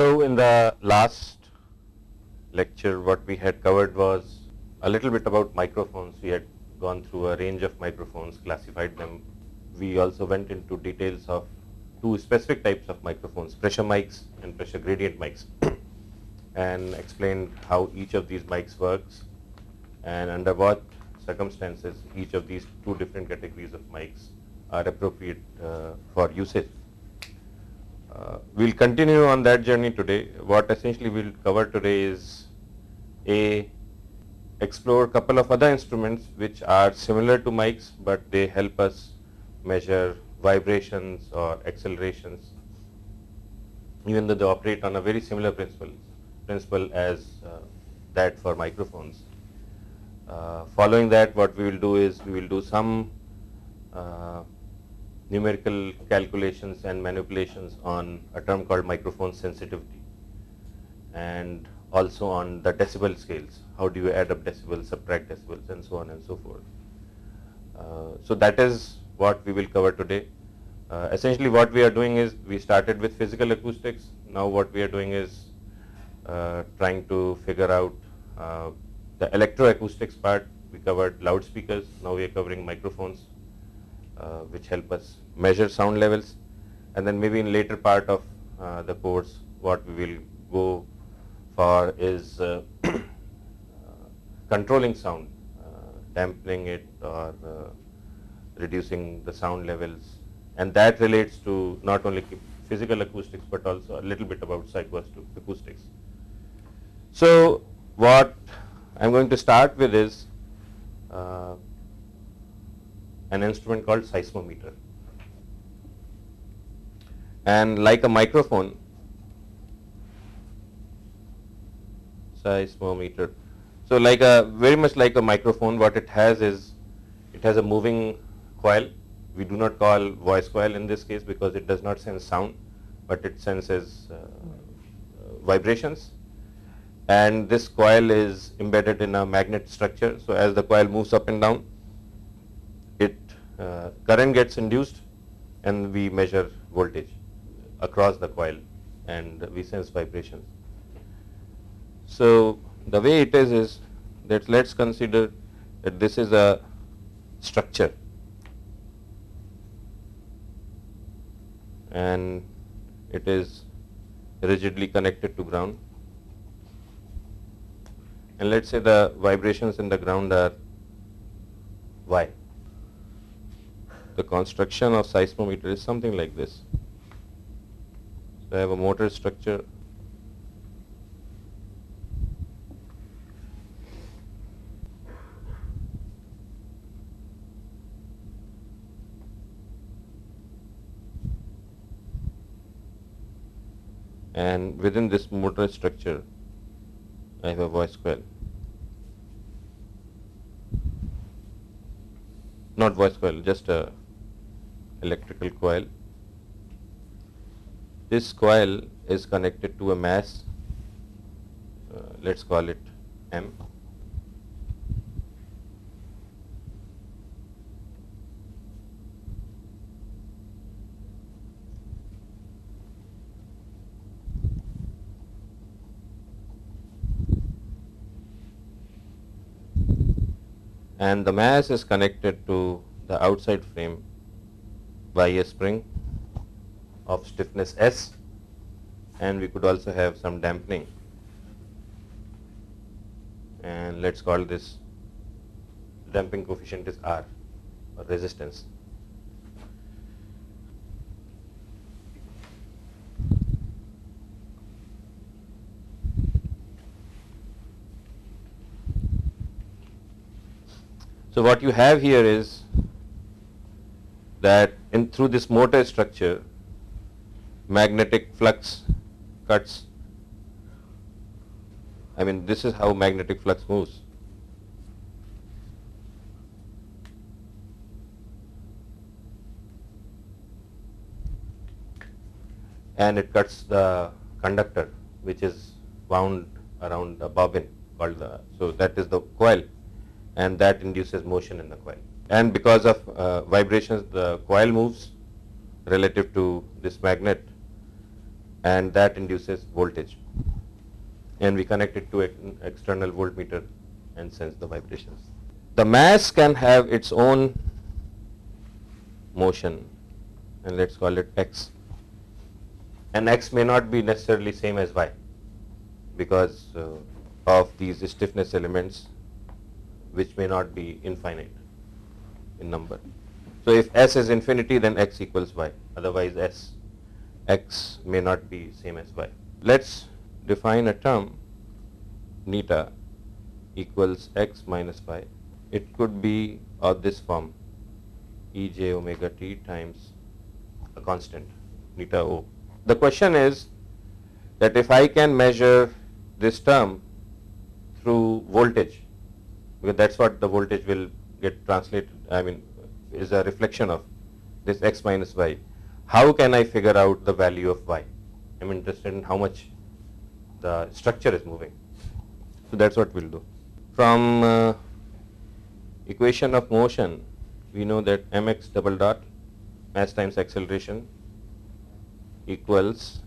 So, in the last lecture what we had covered was a little bit about microphones. We had gone through a range of microphones, classified them. We also went into details of two specific types of microphones, pressure mics and pressure gradient mics and explained how each of these mics works and under what circumstances each of these two different categories of mics are appropriate uh, for usage. Uh, we'll continue on that journey today. What essentially we'll cover today is a explore couple of other instruments which are similar to mics but they help us measure vibrations or accelerations even though they operate on a very similar principle principle as uh, that for microphones. Uh, following that what we will do is we will do some uh, numerical calculations and manipulations on a term called microphone sensitivity and also on the decibel scales. How do you add up decibels, subtract decibels and so on and so forth. Uh, so that is what we will cover today. Uh, essentially what we are doing is we started with physical acoustics. Now what we are doing is uh, trying to figure out uh, the electroacoustics part. We covered loudspeakers. Now we are covering microphones which help us measure sound levels. And then maybe in later part of uh, the course what we will go for is uh, controlling sound, dampening it or reducing the sound levels and that relates to not only physical acoustics but also a little bit about psychoacoustics. So, what I am going to start with is uh, an instrument called seismometer and like a microphone seismometer. So, like a very much like a microphone what it has is it has a moving coil. We do not call voice coil in this case because it does not sense sound, but it senses uh, vibrations. And this coil is embedded in a magnet structure. So as the coil moves up and down, uh, current gets induced, and we measure voltage across the coil, and we sense vibrations. So the way it is is that let's consider that this is a structure and it is rigidly connected to ground and let us say the vibrations in the ground are y. The construction of seismometer is something like this. So I have a motor structure and within this motor structure I have a voice coil. Not voice coil, just a electrical coil. This coil is connected to a mass, uh, let's call it M. and the mass is connected to the outside frame by a spring of stiffness S and we could also have some dampening and let us call this damping coefficient is R or resistance. So what you have here is that in through this motor structure magnetic flux cuts I mean this is how magnetic flux moves. And it cuts the conductor which is wound around the bobbin called the, so that is the coil and that induces motion in the coil. And because of uh, vibrations, the coil moves relative to this magnet and that induces voltage. And we connect it to an external voltmeter and sense the vibrations. The mass can have its own motion and let's call it x. And x may not be necessarily same as y because uh, of these stiffness elements which may not be infinite in number. So if s is infinity then x equals y otherwise s x may not be same as y. Let's define a term neta equals x minus y. It could be of this form e j omega t times a constant neta o. The question is that if I can measure this term through voltage because that's what the voltage will get translated I mean is a reflection of this x minus y. How can I figure out the value of y? I'm interested in how much the structure is moving. So that's what we'll do. From uh, equation of motion, we know that mx double dot mass times acceleration equals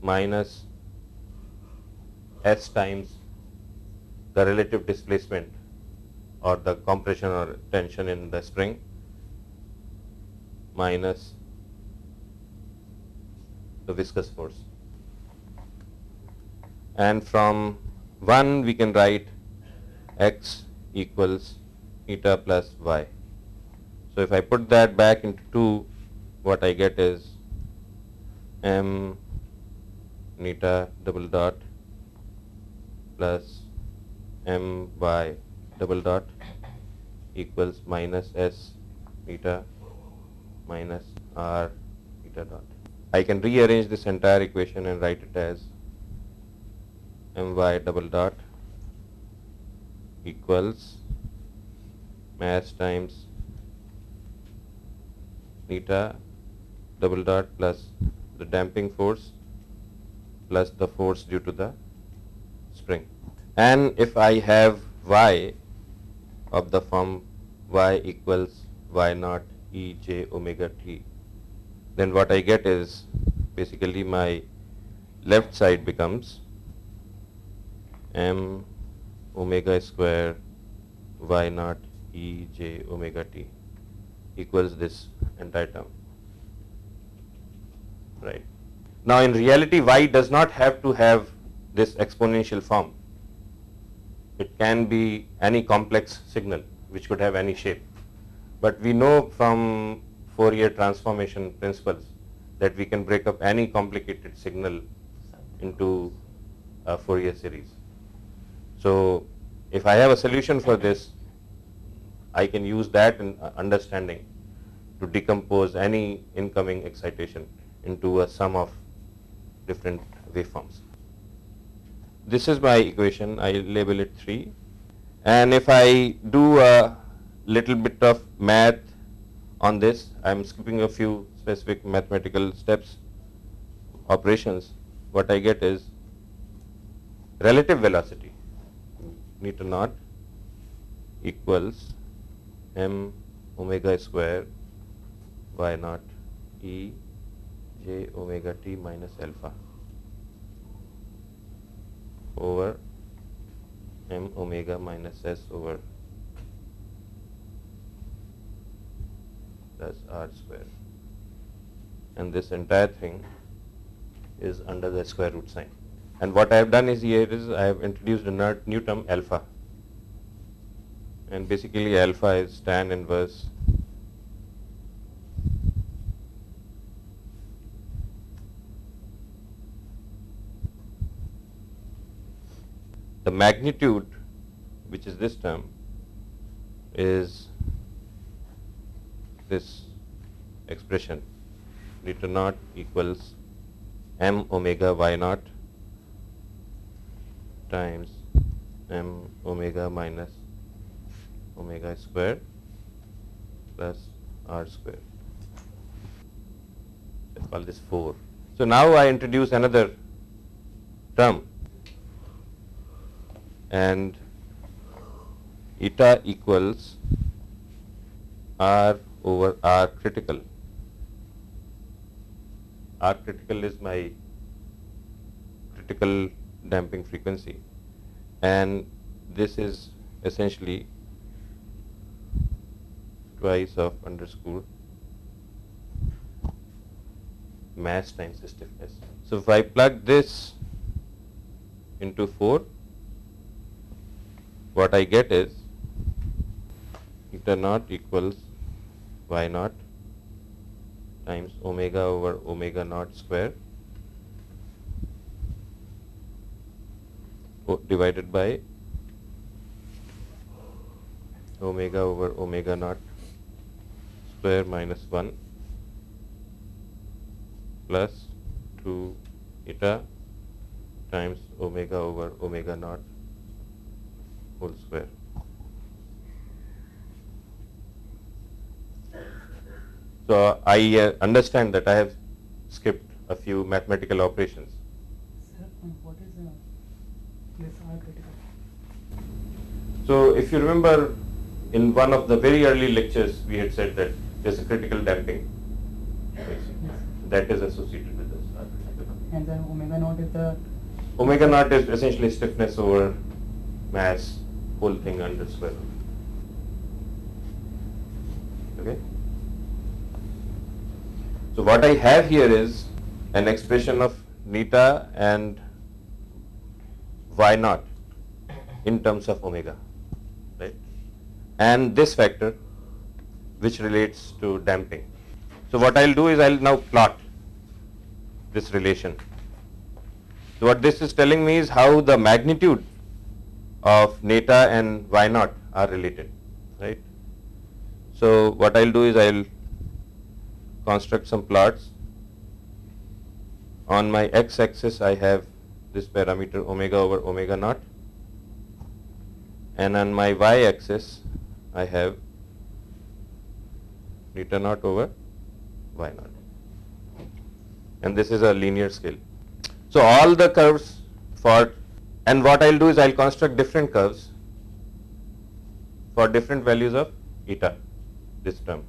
minus s times the relative displacement or the compression or tension in the spring minus the viscous force. And from 1 we can write x equals eta plus y. So if I put that back into 2, what I get is m eta double dot plus m y double dot equals minus s eta minus r eta dot. I can rearrange this entire equation and write it as my double dot equals mass times theta double dot plus the damping force plus the force due to the spring. And if I have y of the form y equals y naught e j omega t. Then what I get is basically my left side becomes m omega square y naught e j omega t equals this entire term. Right. Now in reality y does not have to have this exponential form it can be any complex signal which could have any shape but we know from Fourier transformation principles that we can break up any complicated signal into a Fourier series. So if I have a solution for this, I can use that in uh, understanding to decompose any incoming excitation into a sum of different waveforms. This is my equation, I label it 3 and if I do a little bit of math on this. I am skipping a few specific mathematical steps, operations. What I get is relative velocity, newton naught equals m omega square y naught e j omega t minus alpha over m omega minus s over plus r square and this entire thing is under the square root sign. And what I have done is here is I have introduced a new term alpha and basically alpha is tan inverse the magnitude which is this term is this expression newton naught equals m omega y naught times m omega minus omega square plus r square. Let's call this 4. So now I introduce another term and eta equals r over R critical. R critical is my critical damping frequency and this is essentially twice of underscore mass times the stiffness. So if I plug this into 4, what I get is eta naught equals y naught times omega over omega naught square divided by omega over omega naught square minus 1 plus 2 eta times omega over omega naught whole square. So I uh, understand that I have skipped a few mathematical operations. Sir, what is uh, this critical? So if you remember in one of the very early lectures we had said that there's a critical damping Yes. that is associated with this. And then omega naught is the Omega naught is essentially stiffness over mass, whole thing under root. Okay? So what I have here is an expression of neta and y naught in terms of omega, right? And this factor which relates to damping. So what I'll do is I'll now plot this relation. So what this is telling me is how the magnitude of neta and y naught are related, right? So what I'll do is I'll construct some plots. On my x-axis I have this parameter omega over omega naught and on my y-axis I have neta naught over y naught and this is a linear scale. So all the curves for and what I'll do is I'll construct different curves for different values of eta this term.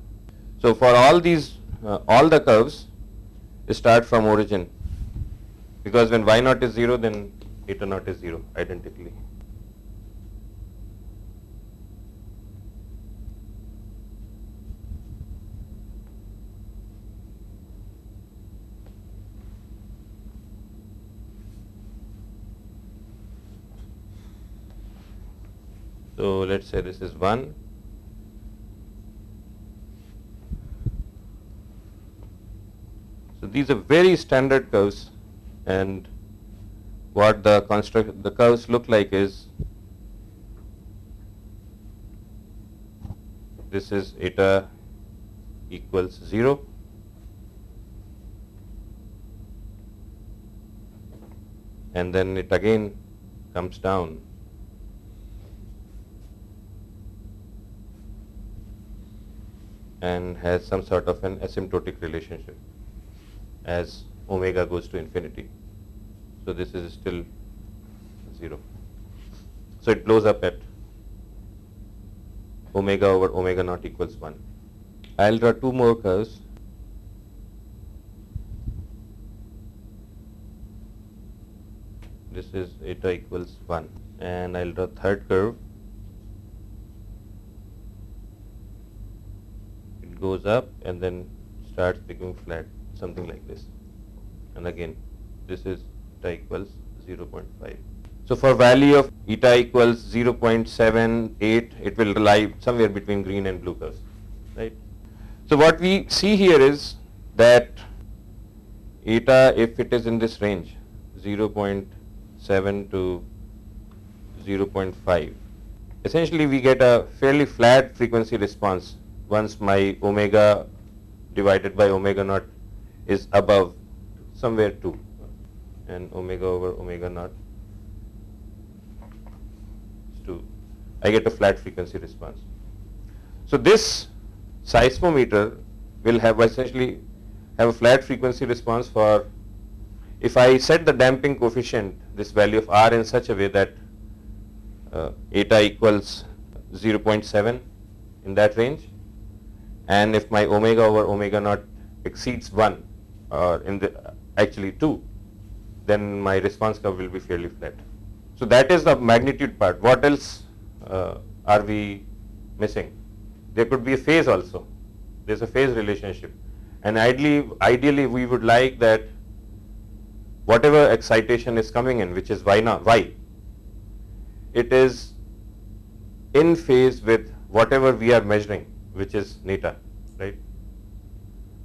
So for all these uh, all the curves start from origin because when y naught is 0 then eta naught is 0 identically. So let's say this is 1. So these are very standard curves and what the construct the curves look like is this is eta equals 0 and then it again comes down and has some sort of an asymptotic relationship as omega goes to infinity. So this is still 0. So it blows up at omega over omega naught equals 1. I'll draw two more curves. This is eta equals 1 and I'll draw third curve goes up and then starts becoming flat, something like this. And again, this is eta equals 0.5. So for value of eta equals 0.78, it will lie somewhere between green and blue curves, right? So what we see here is that eta, if it is in this range, 0.7 to 0.5, essentially we get a fairly flat frequency response once my omega divided by omega naught is above somewhere 2 and omega over omega naught is 2. I get a flat frequency response. So this seismometer will have essentially have a flat frequency response for if I set the damping coefficient this value of R in such a way that uh, eta equals 0.7 in that range and if my omega over omega naught exceeds 1 or in the actually 2 then my response curve will be fairly flat. So that is the magnitude part. What else uh, are we missing? There could be a phase also. There's a phase relationship. And ideally, ideally we would like that whatever excitation is coming in, which is y not y, it is in phase with whatever we are measuring, which is neta, right?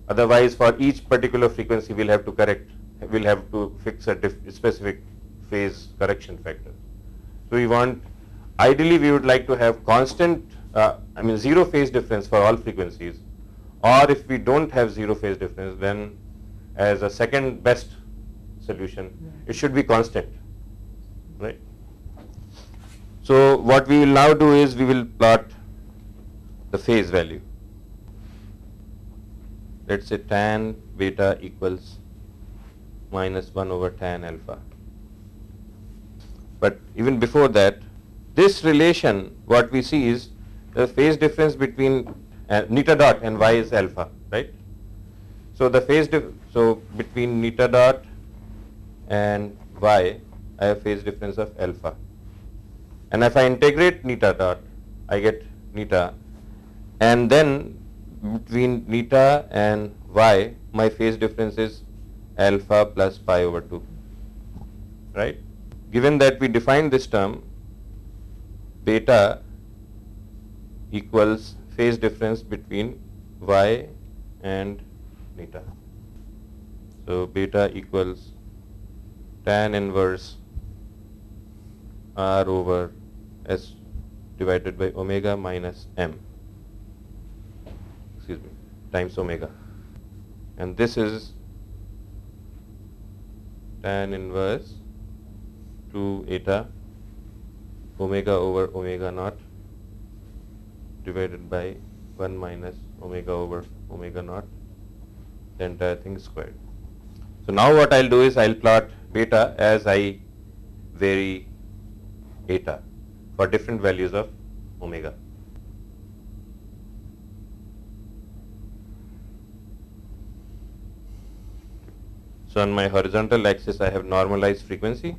Otherwise, for each particular frequency, we'll have to correct, we'll have to fix a specific phase correction factor. So we want, ideally, we would like to have constant, uh, I mean, zero phase difference for all frequencies. Or if we don't have zero phase difference, then as a second best solution, it should be constant, right? So what we will now do is we will plot the phase value let's say tan beta equals minus 1 over tan alpha. But even before that, this relation, what we see is the phase difference between uh, neta dot and y is alpha, right? So the phase, so between neta dot and y, I have phase difference of alpha. And if I integrate neta dot, I get neta. And then between neta and y, my phase difference is alpha plus pi over 2, right? Given that we define this term, beta equals phase difference between y and neta. So beta equals tan inverse r over s divided by omega minus m times omega. And this is tan inverse 2 eta omega over omega naught divided by 1 minus omega over omega naught the entire thing squared. So now what I'll do is I'll plot beta as I vary eta for different values of omega. On my horizontal axis I have normalized frequency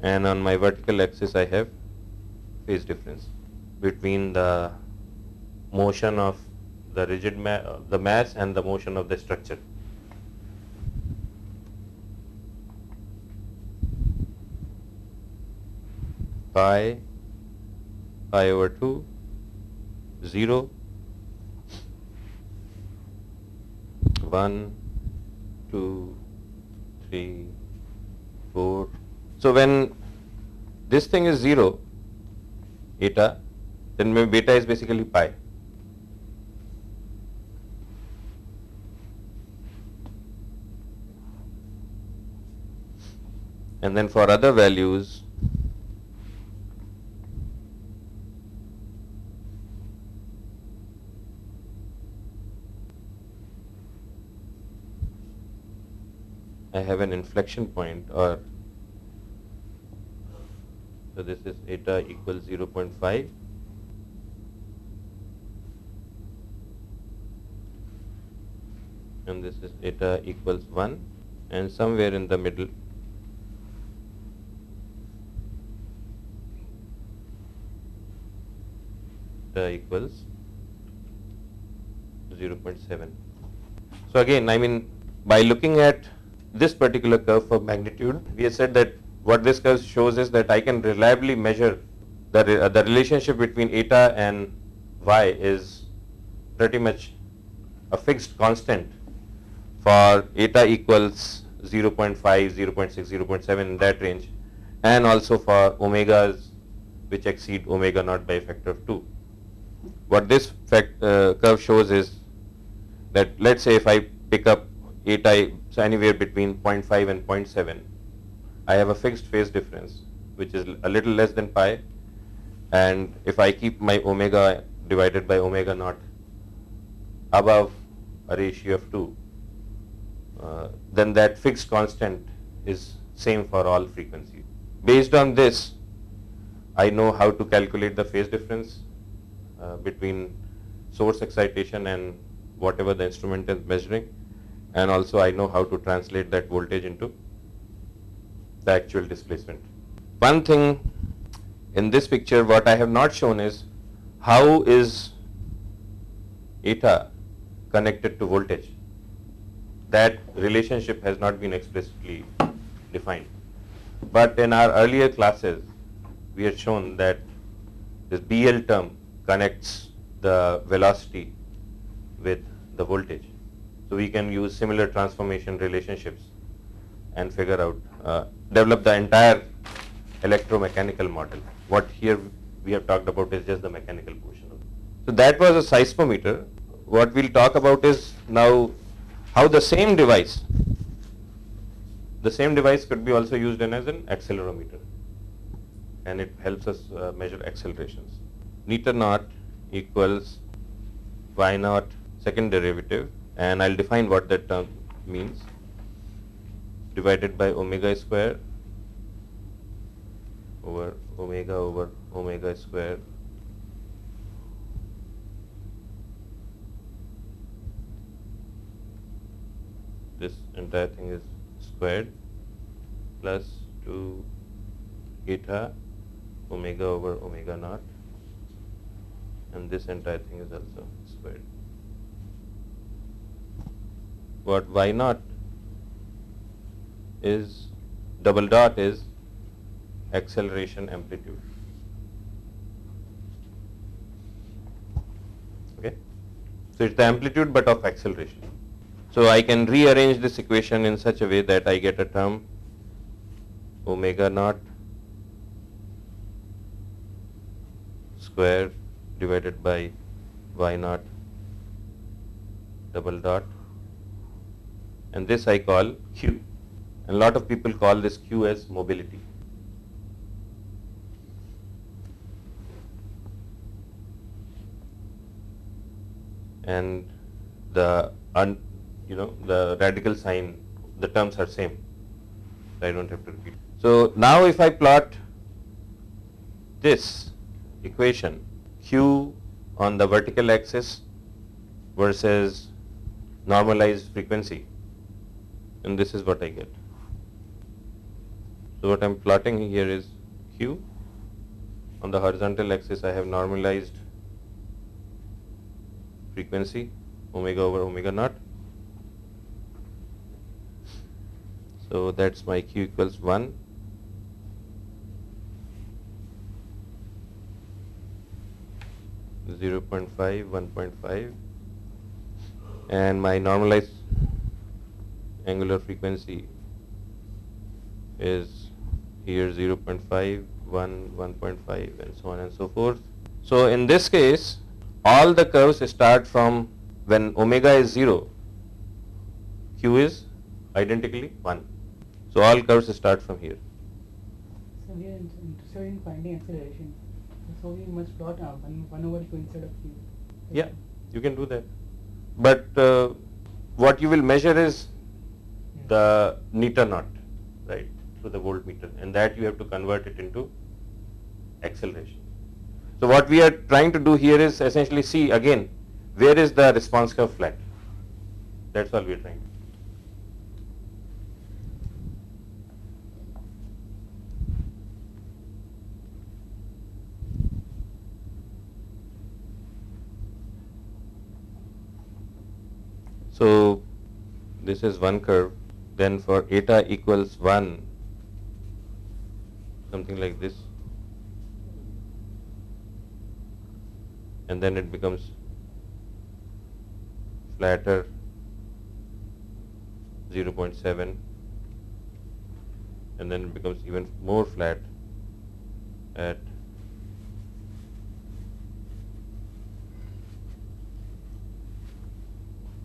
and on my vertical axis I have phase difference between the motion of the rigid ma the mass and the motion of the structure. Pi, pi over 2, 0, 1, two, three, four. So when this thing is zero, eta, then beta is basically pi. And then for other values, I have an inflection point or so this is eta equals 0.5 and this is eta equals 1 and somewhere in the middle eta equals 0.7 so again I mean by looking at this particular curve for magnitude, we have said that what this curve shows is that I can reliably measure the, uh, the relationship between eta and y is pretty much a fixed constant for eta equals 0.5, 0.6, 0.7 in that range and also for omegas which exceed omega naught by a factor of 2. What this fact, uh, curve shows is that let's say if I pick up eta so anywhere between 0.5 and 0.7 I have a fixed phase difference which is a little less than pi and if I keep my omega divided by omega naught above a ratio of 2 uh, then that fixed constant is same for all frequencies. Based on this I know how to calculate the phase difference uh, between source excitation and whatever the instrument is measuring and also I know how to translate that voltage into the actual displacement. One thing in this picture what I have not shown is how is eta connected to voltage. That relationship has not been explicitly defined. But in our earlier classes, we had shown that this BL term connects the velocity with the voltage. So we can use similar transformation relationships and figure out, uh, develop the entire electromechanical model. What here we have talked about is just the mechanical portion. So that was a seismometer. What we'll talk about is now how the same device, the same device could be also used in as an accelerometer and it helps us uh, measure accelerations. Newton naught equals y naught second derivative and I'll define what that term means. Divided by omega square over omega over omega square. This entire thing is squared plus 2 eta omega over omega naught. And this entire thing is also squared. What y naught is double dot is acceleration amplitude. Okay. So it's the amplitude but of acceleration. So I can rearrange this equation in such a way that I get a term omega naught square divided by y naught double dot and this I call q and lot of people call this q as mobility. And the un, you know the radical sign the terms are same I don't have to repeat. So now if I plot this equation q on the vertical axis versus normalized frequency and this is what I get. So what I'm plotting here is q on the horizontal axis I have normalized frequency omega over omega naught. So that's my q equals 1 0.5, 1.5 and my normalized angular frequency is here 0.5, 1, 1.5 and so on and so forth. So in this case all the curves start from when omega is 0, q is identically 1. So all curves start from here. So we are in- interested in finding acceleration. So we must plot uh, one, one over q instead of q. Yeah, you can do that. But uh, what you will measure is the newton naught, right, through the voltmeter, and that you have to convert it into acceleration. So what we are trying to do here is essentially see again where is the response curve flat. That's all we are trying. to. So this is one curve. Then for eta equals 1, something like this. And then it becomes flatter 0.7 and then it becomes even more flat at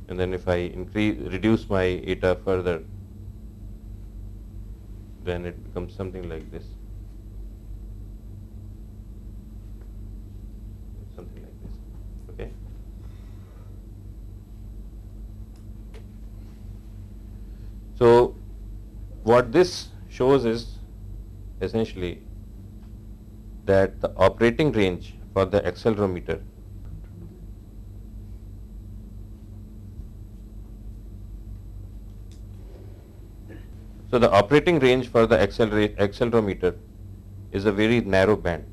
and then if I increase reduce my eta further then it becomes something like this. Something like this okay? So what this shows is essentially that the operating range for the accelerometer So the operating range for the acceler- accelerometer is a very narrow band.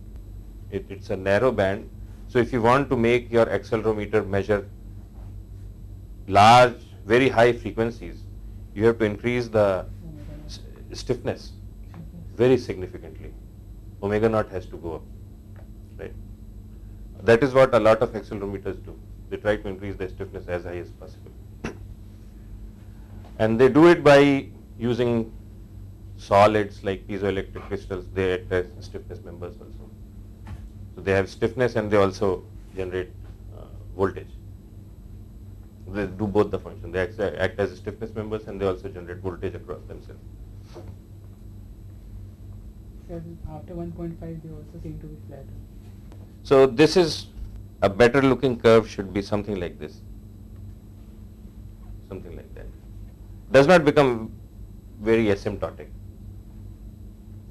It, it's a narrow band. So if you want to make your accelerometer measure large, very high frequencies, you have to increase the stiffness very significantly. Omega naught has to go up, right? That is what a lot of accelerometers do. They try to increase the stiffness as high as possible. And they do it by using solids like piezoelectric crystals. They act as stiffness members also. So they have stiffness and they also generate uh, voltage. They do both the function. They act, act as stiffness members and they also generate voltage across themselves. Sir, after 1.5 they also seem to be flat. So this is a better looking curve should be something like this. Something like that. Does not become very asymptotic.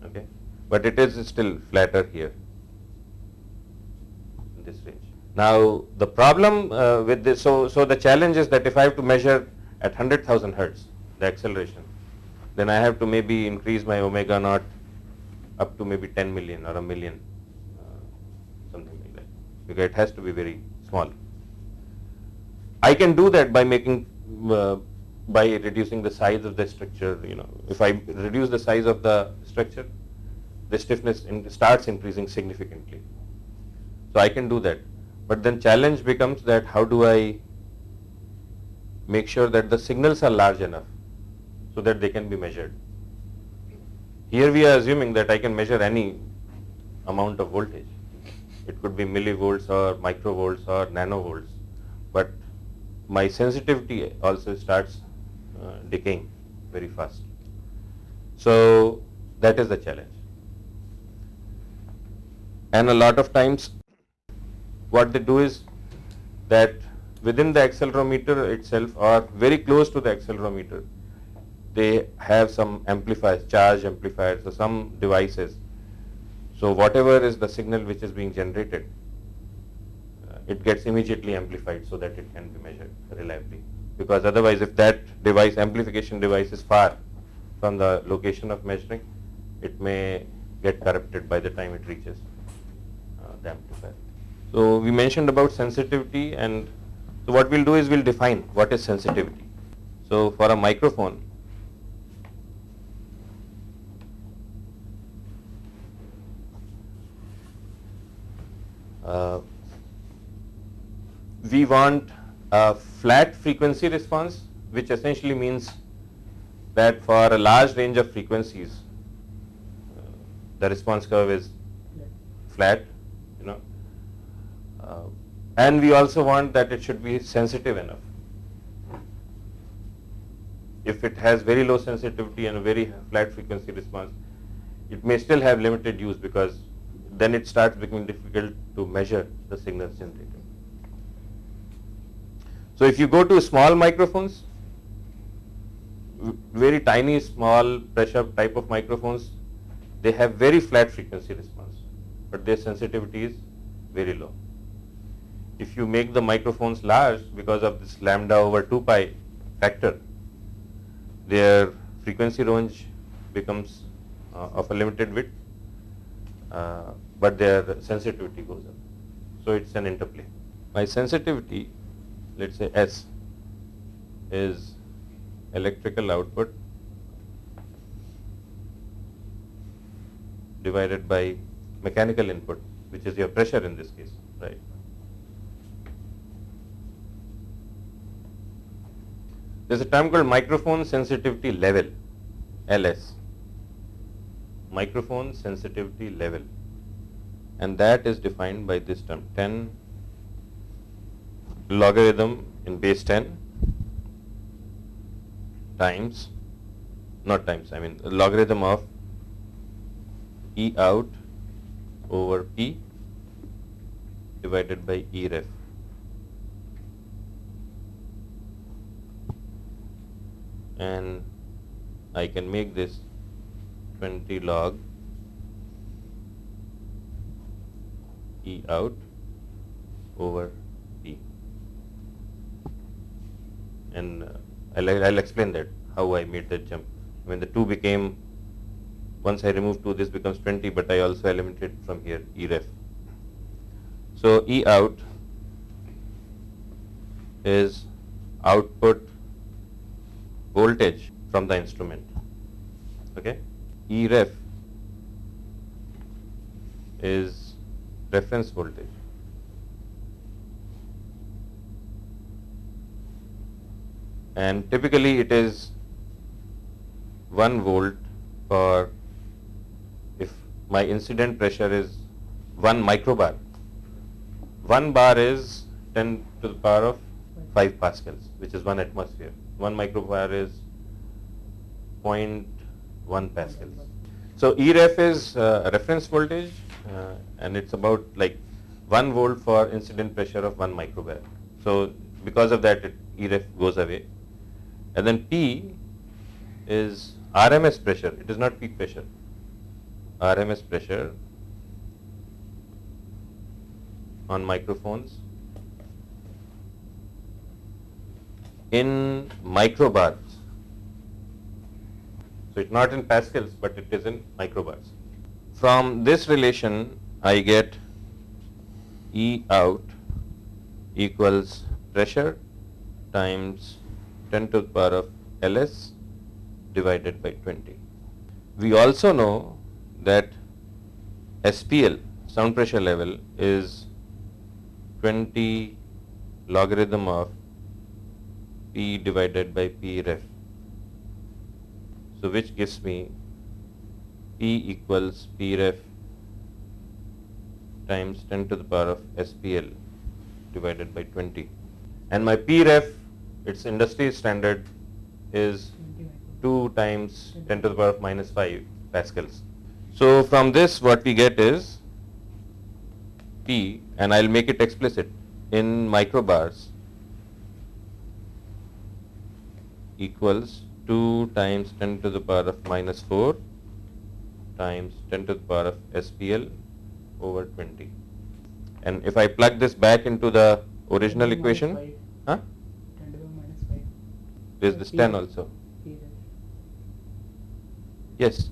Okay. But it is still flatter here in this range. Now the problem uh, with this, so, so the challenge is that if I have to measure at 100,000 hertz the acceleration, then I have to maybe increase my omega naught up to maybe 10 million or a million, uh, something like that, because it has to be very small. I can do that by making, uh, by reducing the size of the structure. You know, if I reduce the size of the structure, the stiffness in, starts increasing significantly. So I can do that, but then challenge becomes that how do I make sure that the signals are large enough so that they can be measured. Here we are assuming that I can measure any amount of voltage. It could be millivolts or microvolts or nanovolts, but my sensitivity also starts decaying very fast. So that is the challenge. And a lot of times what they do is that within the accelerometer itself or very close to the accelerometer, they have some amplifiers, charge amplifiers or some devices. So whatever is the signal which is being generated, uh, it gets immediately amplified so that it can be measured reliably. Because otherwise if that device, amplification device is far from the location of measuring, it may get corrupted by the time it reaches uh, the amplifier. So we mentioned about sensitivity and so what we'll do is we'll define what is sensitivity. So for a microphone, uh, we want a flat frequency response, which essentially means that for a large range of frequencies, the response curve is flat, you know. Uh, and we also want that it should be sensitive enough. If it has very low sensitivity and a very flat frequency response, it may still have limited use because then it starts becoming difficult to measure the signals generated. So if you go to small microphones, very tiny small pressure type of microphones, they have very flat frequency response, but their sensitivity is very low. If you make the microphones large because of this lambda over 2 pi factor, their frequency range becomes uh, of a limited width, uh, but their sensitivity goes up. So it's an interplay. My sensitivity, let's say S, is electrical output divided by mechanical input, which is your pressure in this case, right? There's a term called microphone sensitivity level, LS. Microphone sensitivity level. And that is defined by this term 10 logarithm in base 10 times, not times, I mean logarithm of E out over P divided by E ref. and I can make this 20 log E out over P. And uh, I'll, I'll explain that, how I made that jump When the 2 became, once I remove 2 this becomes 20 but I also eliminated from here E ref. So E out is output voltage from the instrument. Okay? E ref is reference voltage. And typically it is 1 volt for if my incident pressure is 1 microbar. 1 bar is 10 to the power of 5 pascals, which is 1 atmosphere. 1 microbar is 0.1 pascals. So EREF is uh, reference voltage uh, and it's about like 1 volt for incident pressure of 1 microbar. So because of that it, EREF goes away. And then P is RMS pressure, it is not peak pressure. RMS pressure on microphones in microbars. So it's not in pascals, but it is in microbars. From this relation, I get E out equals pressure times 10 to the power of Ls divided by 20. We also know that SPL, sound pressure level, is 20 logarithm of P divided by P ref. So which gives me P equals P ref times 10 to the power of SPL divided by 20. And my P ref, its industry standard is 2 times 10 to the power of minus 5 pascals. So from this what we get is P and I'll make it explicit in microbars equals 2 times 10 to the power of minus 4 times 10 to the power of SPL over 20. And if I plug this back into the original equation, huh? There's this 10 also. Yes,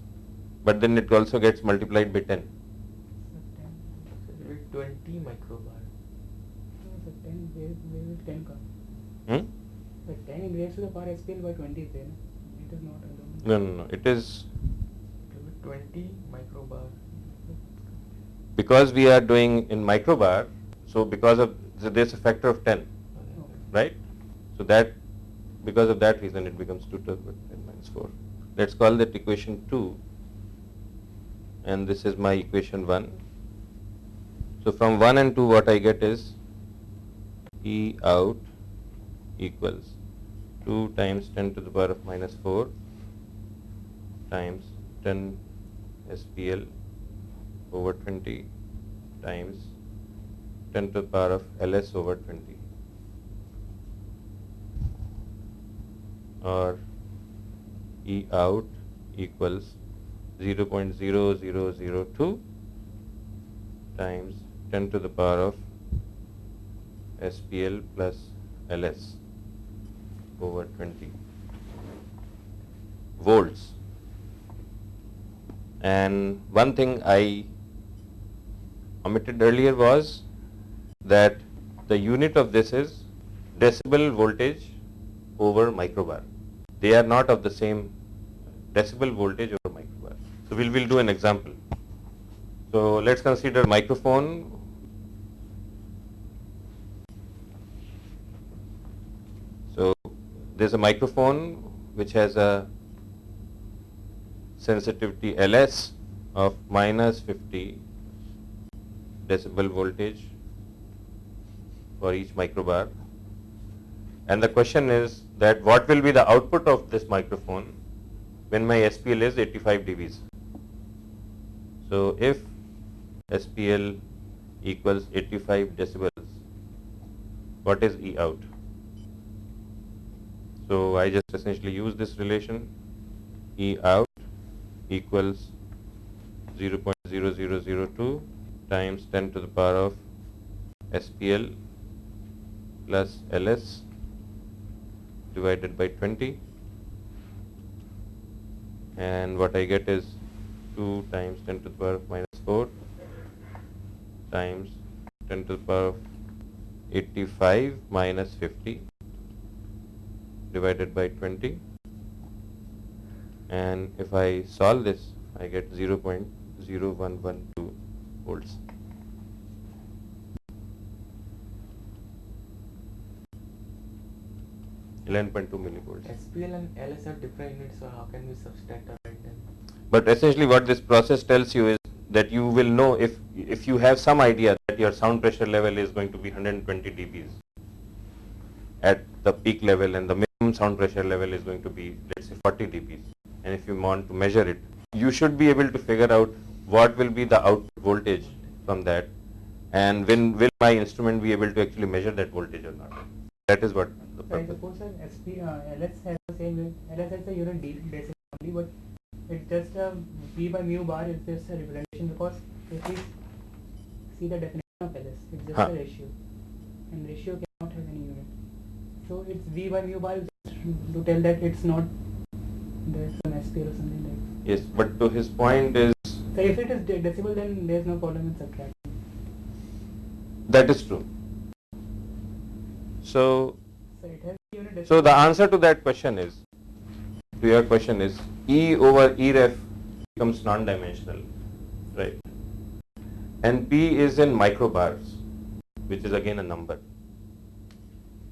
but then it also gets multiplied by 10. So 10. So it will be 20 microbar. So 10, where, where will 10 come? Hmm? The 10 in raised to the power SPL by 20 is there. no? It is not. I No, no, no. It is It will be 20 microbar. because we are doing in microbar, so because of so there's a factor of 10, right? So that because of that reason it becomes 2 to the power 10 minus 4. Let's call that equation 2 and this is my equation 1. So from 1 and 2 what I get is E out equals 2 times 10 to the power of minus 4 times 10 SPL over 20 times 10 to the power of Ls over 20 or E out equals 0.0002 times 10 to the power of SPL plus Ls over 20 volts. And one thing I omitted earlier was that the unit of this is decibel voltage over microbar. They are not of the same decibel voltage over microbar. So we'll, do an example. So let's consider microphone. So there's a microphone which has a sensitivity Ls of minus 50 decibel voltage for each microbar. And the question is that what will be the output of this microphone when my SPL is 85 dBs. So if SPL equals 85 decibels, what is E out? So I just essentially use this relation E out equals 0.0002 times 10 to the power of SPL plus LS divided by 20 and what I get is 2 times 10 to the power of minus 4 times 10 to the power of 85 minus 50 divided by 20 and if I solve this I get 0.0112 volts. Eleven point two millivolts. SPL and LS are different units, so how can we subtract or write them? But essentially what this process tells you is that you will know if if you have some idea that your sound pressure level is going to be 120 dBs at the peak level and the minimum sound pressure level is going to be let's say 40 dBs and if you want to measure it you should be able to figure out what will be the output voltage from that and when will my instrument be able to actually measure that voltage or not. That is what the So I purpose. suppose sir, SP, uh, LS has the same, LS has the unit de- decimal only, but it's just a V by mu bar is just a representation because if we see the definition of LS, it's just Huh. a ratio, and ratio cannot have any unit. So it's V by mu bar just to tell that it's not there's an SPL or something like. that. Yes, but to his point is So if it is de- decimal, then there's no problem in subtracting. that is true. So So it has unit decimal. So the answer to that question is, to your question is, E over E ref becomes non-dimensional, right? And P is in microbars, which is again a number.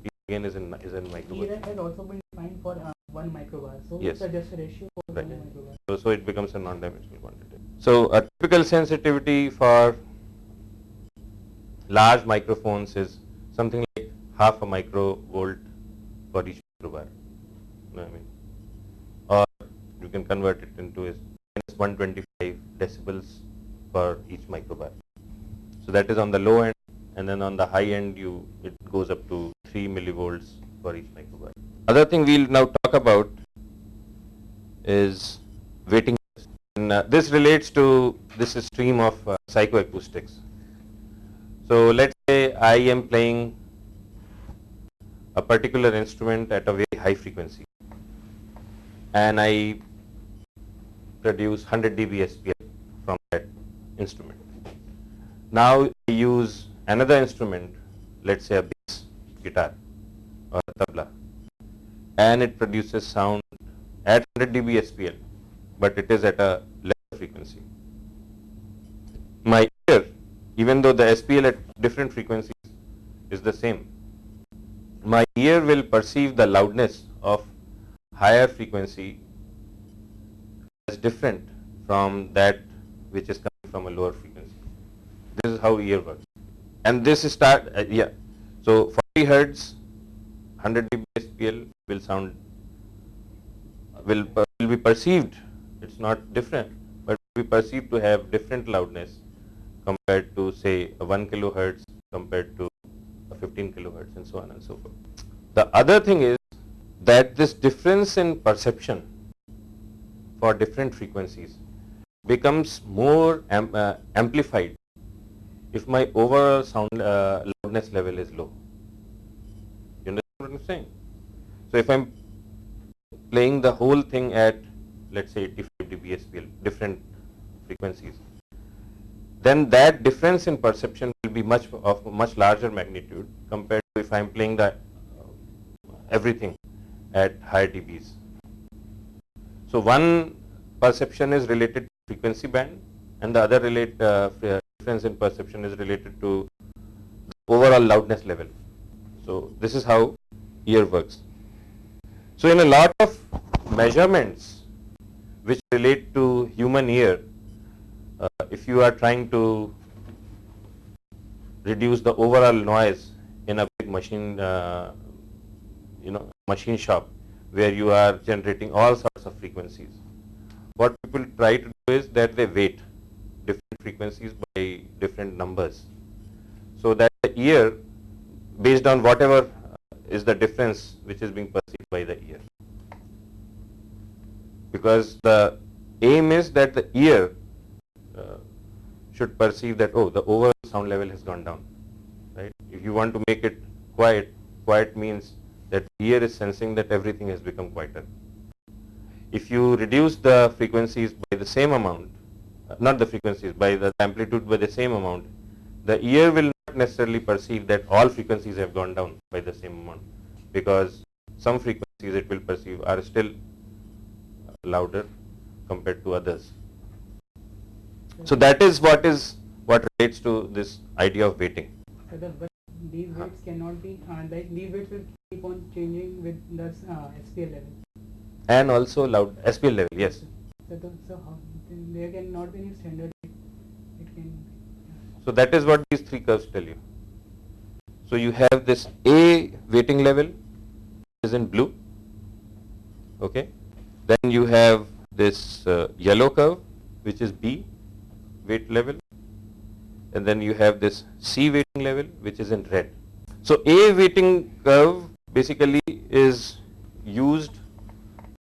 P again is in is in E microbars. ref has also been defined for uh, one microbar, so Yes. it's just a ratio for Right. one microbar. So, so it becomes a non-dimensional quantity. So a typical sensitivity for large microphones is something like half a microvolt for each microbar. I mean? Or you can convert it into is minus 125 decibels for each microbar. So that is on the low end, and then on the high end, you it goes up to 3 millivolts for each microbar. Other thing we'll now talk about is weighting. And, uh, this relates to this stream of uh, psychoacoustics. So let's say I am playing a particular instrument at a very high frequency, and I produce 100 dB SPL from that instrument. Now I use another instrument, let's say a bass guitar or a tabla, and it produces sound at 100 dB SPL, but it is at a lower frequency. My ear, even though the SPL at different frequencies is the same, my ear will perceive the loudness of higher frequency as different from that which is coming from a lower frequency. This is how ear works. And this is start, uh, yeah. So 40 hertz, 100 dB SPL will sound, will, will be perceived, it's not different, but will be perceived to have different loudness compared to say a 1 kilohertz compared to 15 kilohertz and so on and so forth. The other thing is that this difference in perception for different frequencies becomes more am, uh, amplified if my overall sound uh, loudness level is low. You understand what I'm saying? So if I'm playing the whole thing at let's say 85 dB SPL, different frequencies, then that difference in perception will be much of much larger magnitude compared to if I'm playing the uh, everything at higher dBs. So one perception is related to frequency band and the other relate uh, difference in perception is related to overall loudness level. So this is how ear works. So in a lot of measurements which relate to human ear, uh, if you are trying to reduce the overall noise in a big machine, uh, you know, machine shop where you are generating all sorts of frequencies. What people try to do is that they weight different frequencies by different numbers, so that the ear, based on whatever uh, is the difference which is being perceived by the ear, because the aim is that the ear should perceive that oh the overall sound level has gone down right if you want to make it quiet quiet means that ear is sensing that everything has become quieter If you reduce the frequencies by the same amount, uh, not the frequencies, by the amplitude by the same amount, the ear will not necessarily perceive that all frequencies have gone down by the same amount because some frequencies it will perceive are still louder compared to others. So that is what is what relates to this idea of weighting. The, but these weights cannot be uh, like these weights will keep on changing with the uh, SPL level. And also loud SPL level, yes. So, the, so how, there cannot be any standard. It, it can. So that is what these three curves tell you. So you have this A weighting level is in blue. Okay. Then you have this uh, yellow curve which is B weight level. And then you have this C weighting level which is in red. So A weighting curve basically is used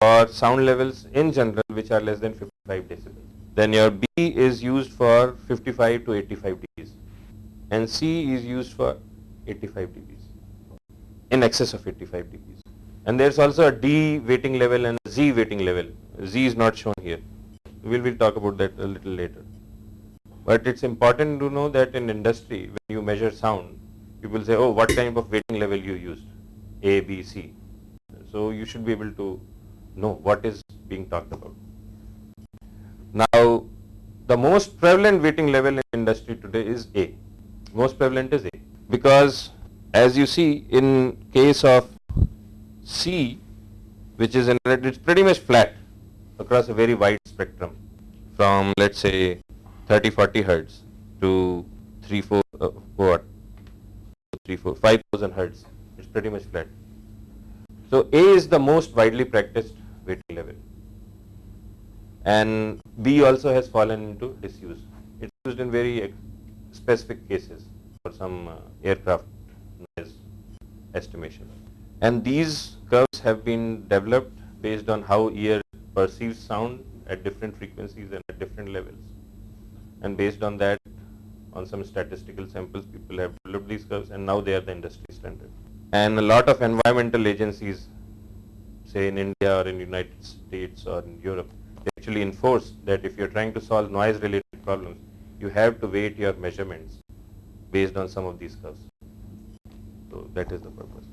for sound levels in general which are less than 55 decibels. Then your B is used for 55 to 85 dBs and C is used for 85 dBs in excess of 85 dBs. And there's also a D weighting level and a Z weighting level. Z is not shown here. We will talk about that a little later. But it's important to know that in industry, when you measure sound, people say, oh, what kind of weighting level you used? A, B, C. So you should be able to know what is being talked about. Now, the most prevalent weighting level in industry today is A. Most prevalent is A because as you see in case of C, which is it's pretty much flat across a very wide spectrum from let's say 30 40 hertz to 3 4 uh, what? 3 4 5000 hertz. It's pretty much flat. So a is the most widely practiced weighting level. And b also has fallen into disuse. It's used in very specific cases for some uh, aircraft noise estimation. And these curves have been developed based on how ear perceives sound at different frequencies and at different levels. And based on that, on some statistical samples, people have developed these curves and now they are the industry standard. And a lot of environmental agencies, say in India or in United States or in Europe, they actually enforce that if you're trying to solve noise related problems, you have to weight your measurements based on some of these curves. So that is the purpose.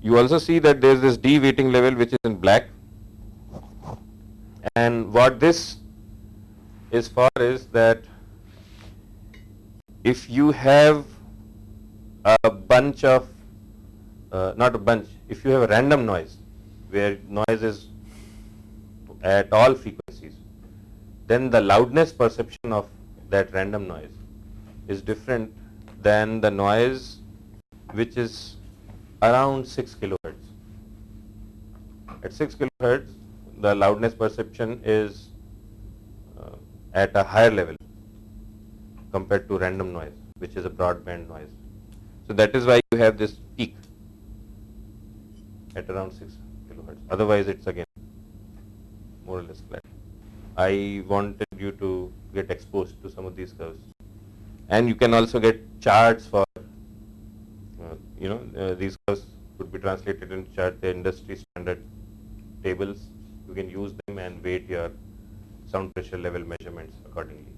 You also see that there is this D weighting level which is in black and what this is for is that if you have a bunch of, uh, not a bunch, if you have a random noise where noise is at all frequencies, then the loudness perception of that random noise is different than the noise which is around 6 kilohertz. At 6 kilohertz, the loudness perception is at a higher level compared to random noise, which is a broadband noise. So that is why you have this peak at around 6 kilohertz. Otherwise, it's again more or less flat. I wanted you to get exposed to some of these curves. And you can also get charts for, uh, you know, uh, these curves could be translated into chart, the industry standard tables. You can use them and weight your sound pressure level measurements accordingly.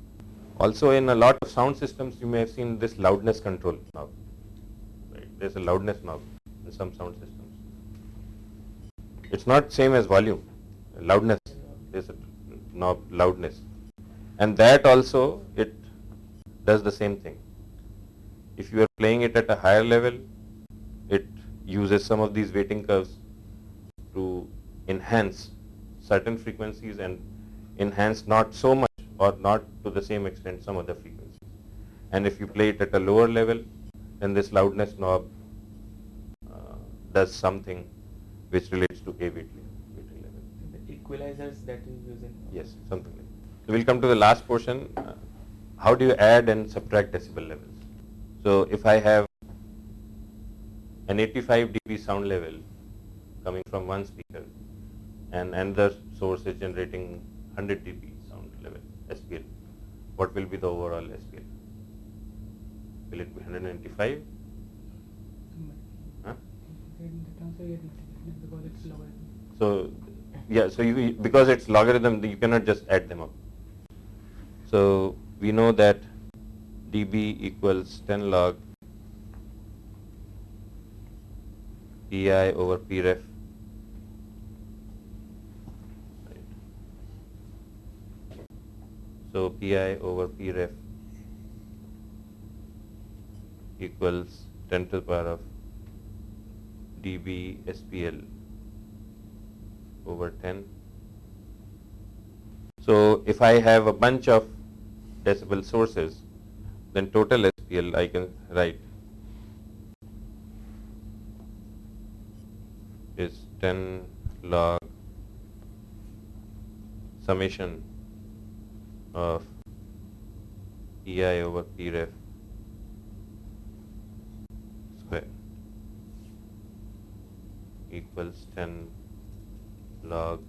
Also, in a lot of sound systems, you may have seen this loudness control knob. Right? There's a loudness knob in some sound systems. It's not same as volume. Loudness is a knob loudness, and that also it does the same thing. If you are playing it at a higher level, it uses some of these weighting curves to enhance certain frequencies and enhance not so much or not to the same extent some other frequencies. And if you play it at a lower level, then this loudness knob uh, does something which relates to A weighting level. The equalizers that you use in Yes, something like that. So we'll come to the last portion. Uh, how do you add and subtract decibel levels? So if I have an 85 dB sound level coming from one speaker and another source is generating 100 dB sound level SPL, what will be the overall SPL? Will it be 195? Huh? Then the transfer rate multiplication because it's lower. So yeah, so you, because it's logarithm, you cannot just add them up. So we know that dB equals 10 log pi over pref. Right. So pi over pref equals 10 to the power of dB SPL over 10. So if I have a bunch of decibel sources, then total SPL I can write is 10 log summation of EI over Pref square. Equals 10 log.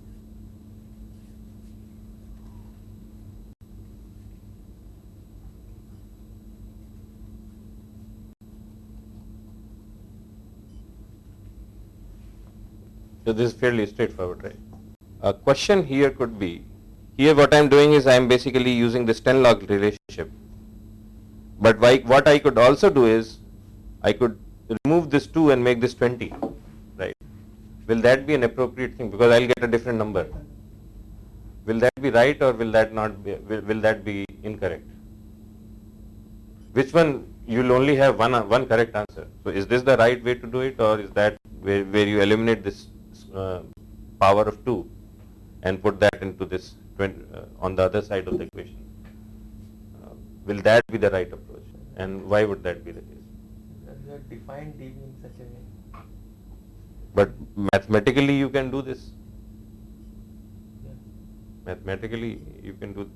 So this is fairly straightforward, right? A question here could be, here what I am doing is I am basically using this 10 log relationship. But why, what I could also do is, I could remove this 2 and make this 20, right? Will that be an appropriate thing? Because I'll get a different number. Will that be right or will that not be, will, will that be incorrect? Which one, you'll only have one, one correct answer. So is this the right way to do it or is that where, where you eliminate this uh, power of 2 and put that into this 20, on the other side of the equation. Uh, will that be the right approach and why would that be the case? You have defined dB in such a way. But mathematically you can do this. Yeah. Mathematically you can do this.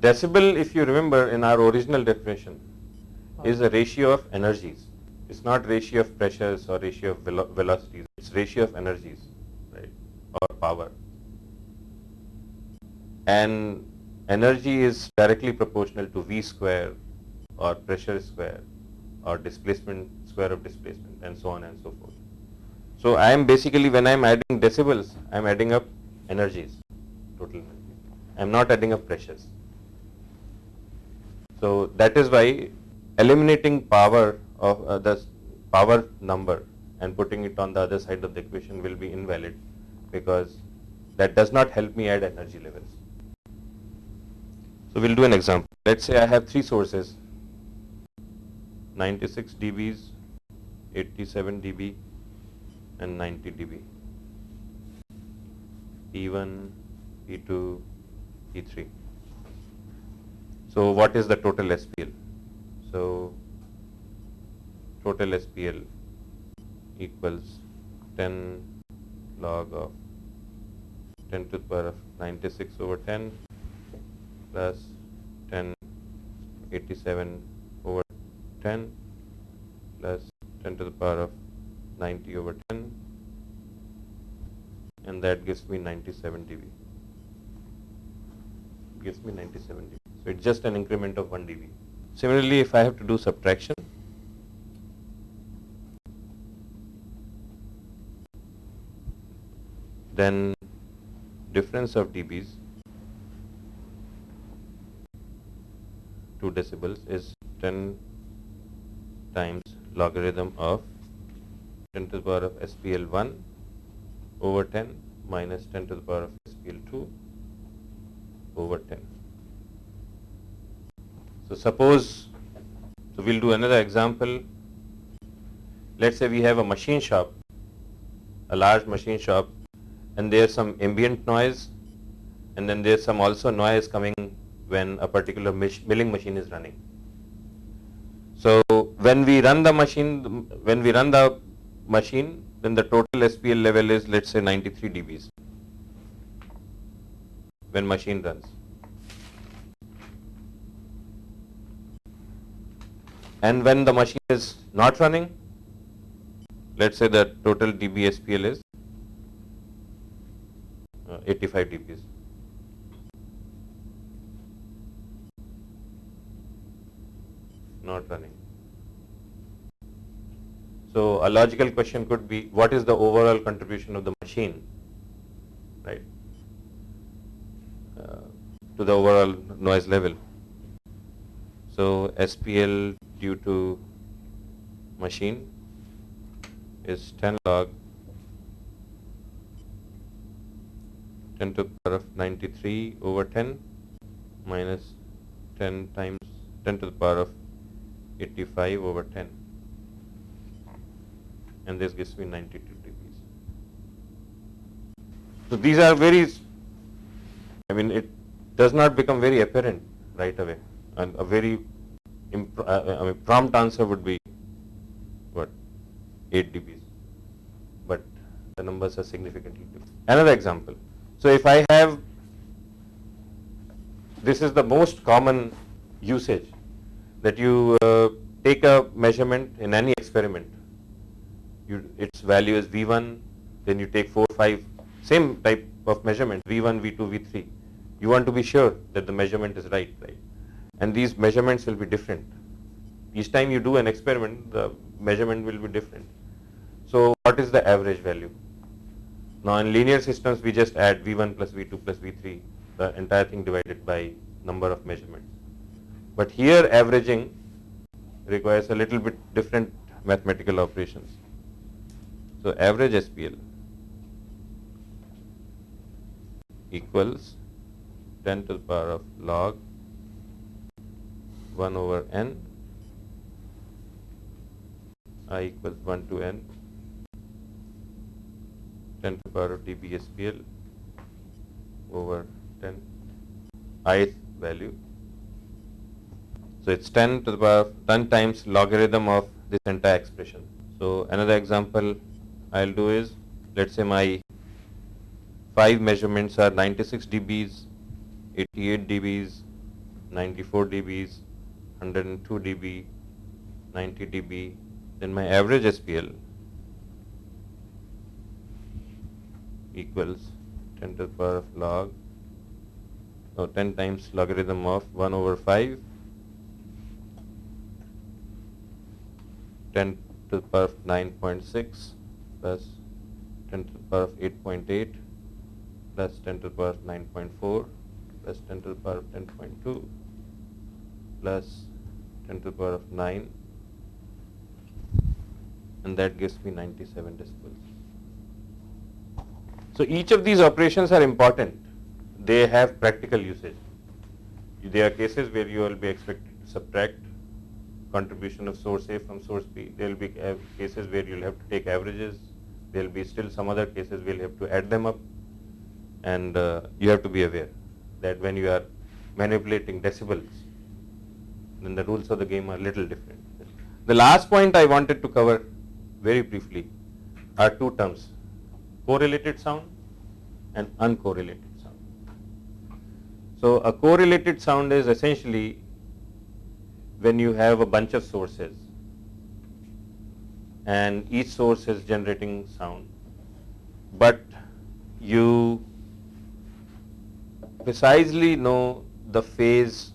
Decibel, if you remember in our original definition, is a ratio of energies. It's not ratio of pressures or ratio of velo velocities. It's ratio of energies right, or power. And energy is directly proportional to V square or pressure square or displacement square of displacement and so on and so forth. So I am basically when I am adding decibels, I am adding up energies, total energy. I am not adding up pressures. So that is why eliminating power of uh, the power number and putting it on the other side of the equation will be invalid because that does not help me add energy levels. So we'll do an example. Let's say I have three sources, 96 dBs, 87 dB and 90 dB. P1, P2, P3. So what is the total SPL? So total SPL equals 10 log of 10 to the power of 96 over 10 plus 10 87 over 10 plus 10 to the power of 90 over 10 and that gives me 97 dB. Gives me 97 dB. So it's just an increment of 1 dB. Similarly, if I have to do subtraction, then difference of dBs 2 decibels is 10 times logarithm of 10 to the power of SPL1 over 10 minus 10 to the power of SPL2 over 10. So suppose, so we'll do another example. Let's say we have a machine shop, a large machine shop and there's some ambient noise and then there's some also noise coming when a particular milling machine is running. So when we run the machine, when we run the machine, then the total SPL level is let's say 93 dBs when machine runs. And when the machine is not running, let's say the total dB SPL is uh, 85 dBs. Not running. So a logical question could be, what is the overall contribution of the machine, right, uh, to the overall noise level. So SPL due to machine is 10 log 10 to the power of 93 over 10 minus 10 times 10 to the power of 85 over 10 and this gives me 92 dBs. So these are very, I mean it does not become very apparent right away and a very uh, I mean, prompt answer would be what 8 dBs but the numbers are significantly different. Another example. So if I have this is the most common usage that you uh, take a measurement in any experiment. You, its value is V1, then you take 4, 5, same type of measurement, V1, V2, V3. You want to be sure that the measurement is right, right? And these measurements will be different. Each time you do an experiment, the measurement will be different. So what is the average value? Now in linear systems, we just add V1 plus V2 plus V3, the entire thing divided by number of measurements. But here averaging requires a little bit different mathematical operations. So average SPL equals 10 to the power of log 1 over n i equals 1 to n 10 to the power of dB SPL over 10 ith value. So it's 10 to the power of 10 times logarithm of this entire expression. So another example I'll do is let's say my five measurements are 96 dBs, 88 dBs, 94 dBs, 102 dB, 90 dB, then my average SPL equals 10 to the power of log, so 10 times logarithm of 1 over 5, 10 to the power of 9.6 plus 10 to the power of 8.8 plus 10 to the power of 9.4 plus 10 to the power of 10.2 plus 10 to the power of 9 and that gives me 97 decibels. So each of these operations are important. They have practical usage. There are cases where you will be expected to subtract contribution of source A from source B. There will be cases where you'll have to take averages. There will be still some other cases where you'll have to add them up. And uh, you have to be aware that when you are manipulating decibels, then the rules of the game are little different. The last point I wanted to cover very briefly are two terms, correlated sound and uncorrelated sound. So a correlated sound is essentially when you have a bunch of sources and each source is generating sound, but you precisely know the phase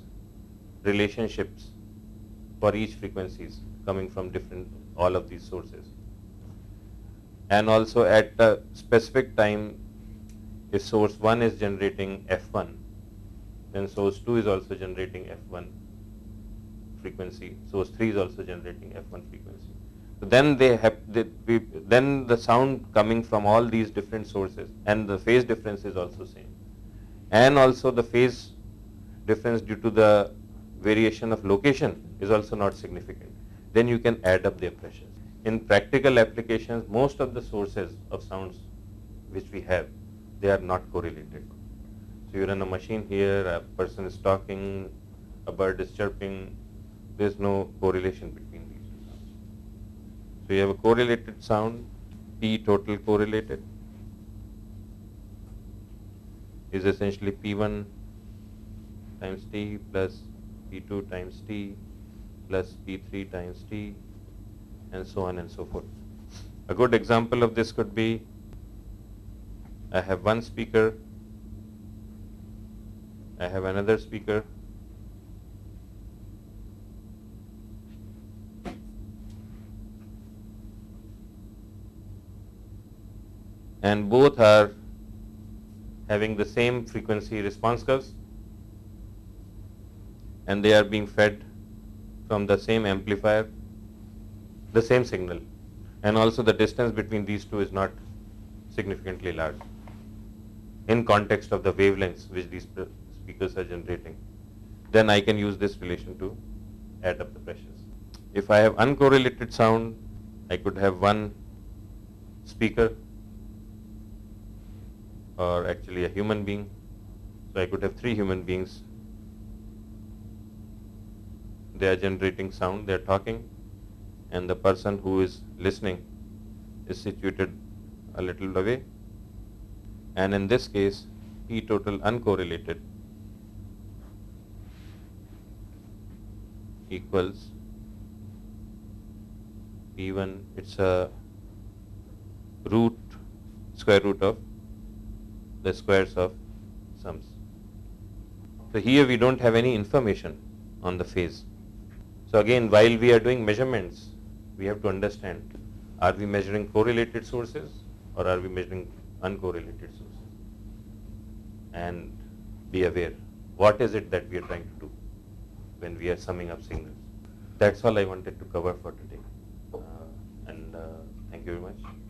relationships for each frequencies coming from different all of these sources. And also at a specific time if source 1 is generating f1 then source 2 is also generating f1 frequency. Source 3 is also generating f1 frequency. So then they have they, we, then the sound coming from all these different sources and the phase difference is also same. And also the phase difference due to the variation of location is also not significant. Then you can add up their pressures. In practical applications, most of the sources of sounds which we have, they are not correlated. So you run a machine here, a person is talking, a bird is chirping, there's no correlation between these two sounds. So you have a correlated sound, P total correlated is essentially P1 times T plus P2 times T plus P3 times T and so on and so forth. A good example of this could be I have one speaker, I have another speaker, and both are having the same frequency response curves and they are being fed from the same amplifier, the same signal and also the distance between these two is not significantly large in context of the wavelengths which these speakers are generating. Then I can use this relation to add up the pressures. If I have uncorrelated sound, I could have one speaker or actually a human being. So I could have three human beings. They are generating sound, they are talking, and the person who is listening is situated a little away. And in this case, P total uncorrelated equals P1, it's a root, square root of the squares of sums. So here we don't have any information on the phase. So again, while we are doing measurements, we have to understand, are we measuring correlated sources or are we measuring uncorrelated sources? And be aware, what is it that we are trying to do when we are summing up signals? That's all I wanted to cover for today. Uh, and uh, thank you very much.